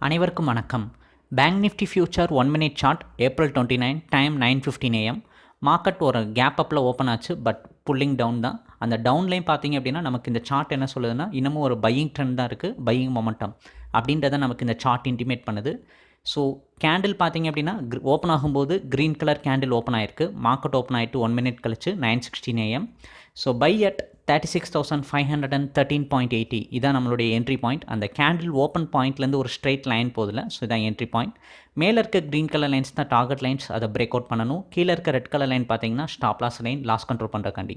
அனைவருக்கும் வணக்கம். Bank nifty future one minute chart April twenty nine time nine fifteen AM market ஒரு gap அப்பில் open ஆச்சு but pulling down தான். அந்த டவுன்லையும் பார்த்தீங்க அப்படின்னா நமக்கு இந்த சார்ட் என்ன சொல்லுதுன்னா இன்னமும் ஒரு பையிங் ட்ரெண்ட் தான் இருக்குது பையிங் மொமெண்டம் அப்படின்றத நமக்கு இந்த சார்ட் இன்டிமேட் பண்ணுது. ஸோ கேண்டில் பார்த்தீங்க அப்படின்னா ஓப்பன் ஆகும்போது க்ரீன் கலர் கேண்டில் ஓப்பன் ஆயிருக்கு. மார்க்கெட் ஓப்பன் ஆகிட்டு ஒன் மினிட் கழிச்சு nine sixteen AM so by at thirty six thousand five hundred and thirteen point eighty இதான் நம்மளுடைய என்ட்ரி பாயிண்ட் அந்த கேண்டில் ஓப்பன் பாயிண்ட்லேருந்து ஒரு ஸ்ட்ரெயிட் லைன் போதில் ஸோ இதான் என்ட்ரி பாயிண்ட் மேலே இருக்க க்ரீன் கலர் லைன்ஸ் தான் டார்கெட் லைன்ஸ் அதை பிரேக் அவுட் பண்ணணும். கீழே இருக்க ரெட் கலர் லைன் பார்த்தீங்கன்னா stop loss line loss control பண்ணுறக்காண்டி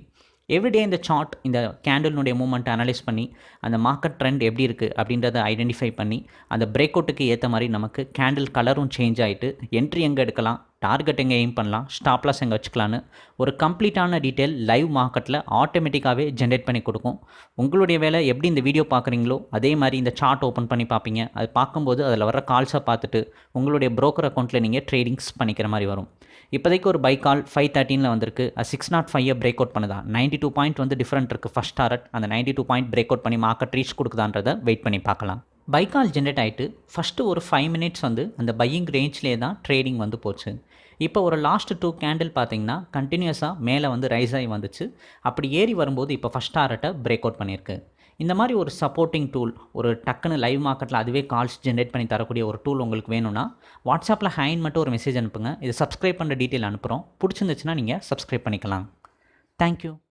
everyday இந்த சார்ட் இந்த கேண்டலினுடைய மூமெண்ட் அனலைஸ் பண்ணி அந்த மார்க்கெட் ட்ரெண்ட் எப்படி இருக்குது அப்படின்றத ஐடென்டிஃபை பண்ணி அந்த பிரேக் அவுட்டுக்கு ஏற்ற மாதிரி நமக்கு கேண்டில் கலரும் சேஞ்ச் ஆகிட்டு என்ட்ரி எங்கே எடுக்கலாம் டார்கெட் எங்கே எய்ம் பண்ணலாம் ஸ்டாப்லாஸ் எங்கே வச்சுக்கலான்னு ஒரு கம்ப்ளீட்டான டீட்டெயில் லைவ் மார்க்கெட்டில் ஆட்டோமேட்டிக்காகவே ஜென்ரேட் பண்ணி கொடுக்கும். உங்களுடைய வேலை எப்படி இந்த வீடியோ பார்க்குறீங்களோ அதே மாதிரி இந்த சார்ட் ஓப்பன் பண்ணி பார்ப்பீங்க. அது பார்க்கும்போது அதில் வர கால்ஸை பார்த்துட்டு உங்களுடைய ப்ரோக்கர் அக்கௌண்ட்டில் நீங்கள் ட்ரேடிங்ஸ் பண்ணிக்கிற மாதிரி வரும். இப்போதைக்கு ஒரு பை கால் ஃபைவ் தேர்ட்டினில் வந்திருக்கு. Six nought five break out பண்ணுதா? நைன்ட்டி டூ பாயிண்ட் வந்து டிஃப்ரெண்ட் இருக்குது ஃபஸ்ட் டாரட் அந்த ninety two point break out பண்ணி மார்க்கெட் ரீச் கொடுக்குதான்றதை வெயிட் பண்ணி பார்க்கலாம். பை கால் ஜென்ரேட் ஆகிட்டு ஃபஸ்ட்டு ஒரு ஃபைவ் மினிட்ஸ் வந்து அந்த பையிங் ரேஞ்ச்லேயே தான் ட்ரேடிங் வந்து போச்சு. இப்போ ஒரு லாஸ்ட் டூ கேண்டில் பார்த்தீங்கன்னா கண்டினியூஸாக மேலே வந்து ரைஸ் ஆகி வந்துச்சு. அப்படி ஏறி வரும்போது இப்போ ஃபஸ்ட் டாரட்டை பிரேக் அவுட் பண்ணியிருக்கு. இந்த மாதிரி ஒரு சப்போர்ட்டிங் டூல் ஒரு டக்குன்னு லைவ் மார்க்கெட்டில் அதுவே கால்ஸ் ஜென்ரேட் பண்ணி தரக்கூடிய ஒரு டூல் உங்களுக்கு வேணும்னா வாட்ஸ்அப்பில் ஹைன் மட்டும் ஒரு மெசேஜ் அனுப்புங்க. இது சப்ஸ்கிரைப் பண்ணுற டீட்டெயில் அனுப்புகிறோம் பிடிச்சிருந்துச்சுன்னா நீங்கள் சப்ஸ்கிரைப் பண்ணிக்கலாம். தேங்க்யூ